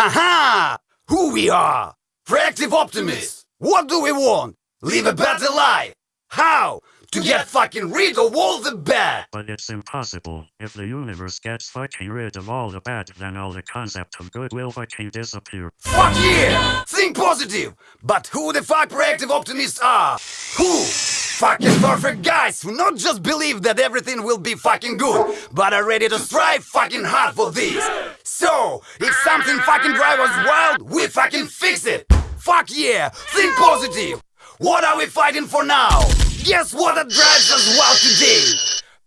Haha! Who we are? Proactive optimists! What do we want? Live a better life! How? To get fucking rid of all the bad! But it's impossible. If the universe gets fucking rid of all the bad, then all the concept of good will fucking disappear. Fuck yeah! Think positive! But who the fuck proactive optimists are? Who? Fucking perfect guys who not just believe that everything will be fucking good, but are ready to strive fucking hard for this. So, if something fucking drives us wild, we fucking fix it! Fuck yeah! Think positive! What are we fighting for now? Guess what that drives us wild today?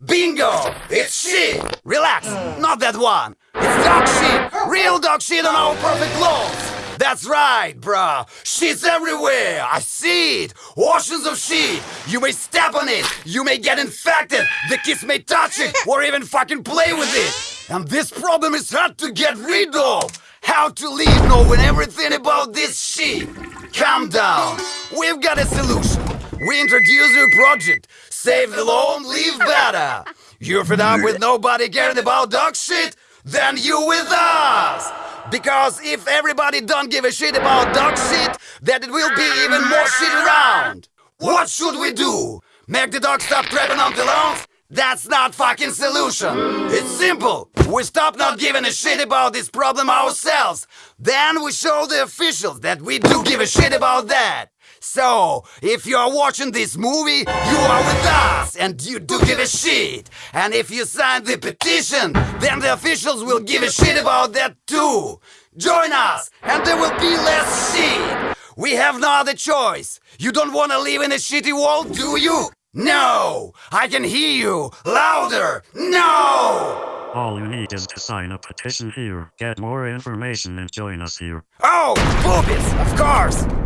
Bingo! It's shit! Relax, not that one! It's dog shit! Real dog shit on our perfect clothes! That's right, bruh! Shit's everywhere! I see it! Oceans of shit! You may step on it! You may get infected! The kids may touch it! Or even fucking play with it! And this problem is hard to get rid of! How to leave knowing everything about this shit! Calm down! We've got a solution! We introduce your project! Save the lone, live better! You're fed up with nobody caring about dog shit? Then you with us! Because if everybody don't give a shit about dog shit, then it will be even more shit around! What should we do? Make the dog stop trapping on the lawns? That's not fucking solution! It's simple! We stop not giving a shit about this problem ourselves! Then we show the officials that we do give a shit about that! So, if you are watching this movie, you are with us and you do give a shit. And if you sign the petition, then the officials will give a shit about that too. Join us and there will be less shit. We have no other choice. You don't want to live in a shitty world, do you? No! I can hear you! Louder! No! All you need is to sign a petition here, get more information and join us here. Oh, boobies! Of course!